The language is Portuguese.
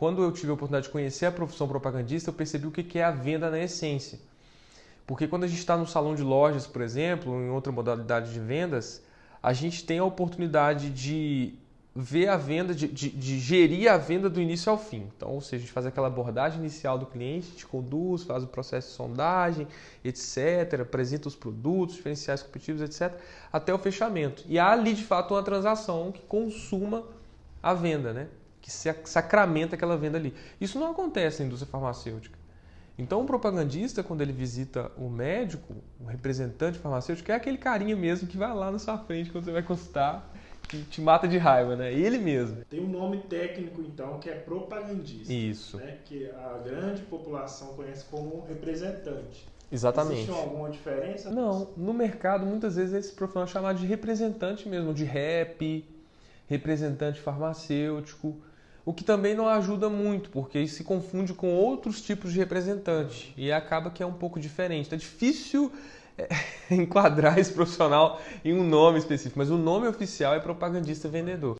quando eu tive a oportunidade de conhecer a profissão propagandista, eu percebi o que é a venda na essência. Porque quando a gente está no salão de lojas, por exemplo, em outra modalidade de vendas, a gente tem a oportunidade de ver a venda, de, de, de, gerir a venda do início ao fim. Então, ou seja, a gente faz aquela abordagem inicial do cliente, te conduz, faz o processo de sondagem, etc., apresenta os produtos, diferenciais competitivos, etc., até o fechamento. E há ali, de fato, uma transação que consuma a venda, né? Que sacramenta aquela venda ali. Isso não acontece na indústria farmacêutica. Então, o propagandista, quando ele visita o médico, o representante farmacêutico, é aquele carinha mesmo que vai lá na sua frente quando você vai consultar que te mata de raiva, né? Ele mesmo. Tem um nome técnico, então, que é propagandista. Isso. Né? Que a grande população conhece como representante. Exatamente. Existe alguma diferença? Não. No mercado, muitas vezes, esse profissional é chamado de representante mesmo, de rep, representante farmacêutico, o que também não ajuda muito, porque se confunde com outros tipos de representante e acaba que é um pouco diferente. É difícil enquadrar esse profissional em um nome específico, mas o nome oficial é propagandista vendedor.